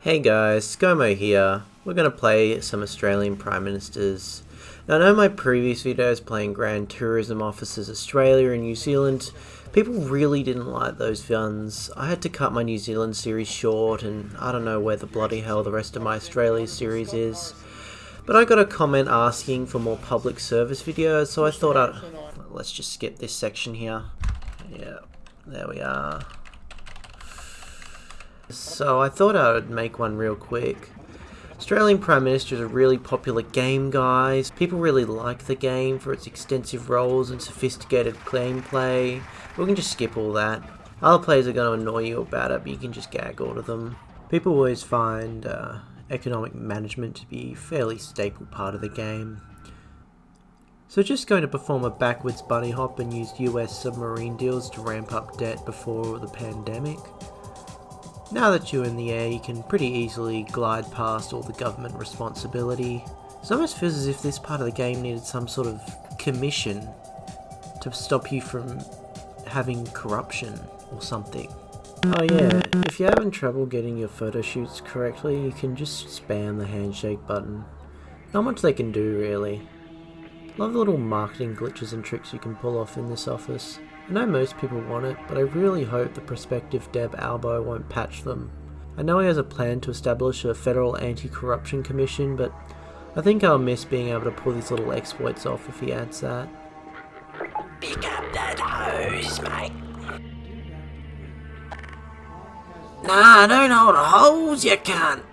Hey guys, ScoMo here. We're going to play some Australian Prime Ministers. Now I know my previous videos playing Grand Tourism Officers Australia and New Zealand, people really didn't like those guns. I had to cut my New Zealand series short and I don't know where the bloody hell the rest of my Australia series is. But I got a comment asking for more public service videos, so I thought I'd... Let's just skip this section here. Yeah, there we are. So I thought I would make one real quick. Australian Prime Minister is a really popular game, guys. People really like the game for its extensive roles and sophisticated gameplay. We can just skip all that. Other players are going to annoy you about it, but you can just gag all of them. People always find uh, economic management to be a fairly staple part of the game. So just going to perform a backwards bunny hop and use US submarine deals to ramp up debt before the pandemic. Now that you're in the air, you can pretty easily glide past all the government responsibility. It almost feels as if this part of the game needed some sort of commission to stop you from having corruption or something. Oh yeah, if you're having trouble getting your photo shoots correctly, you can just spam the handshake button. Not much they can do really. Love the little marketing glitches and tricks you can pull off in this office. I know most people want it, but I really hope the prospective dev Albo won't patch them. I know he has a plan to establish a federal anti-corruption commission, but I think I'll miss being able to pull these little exploits off if he adds that. Pick up that hose, mate. Nah, don't hold hose, you can't.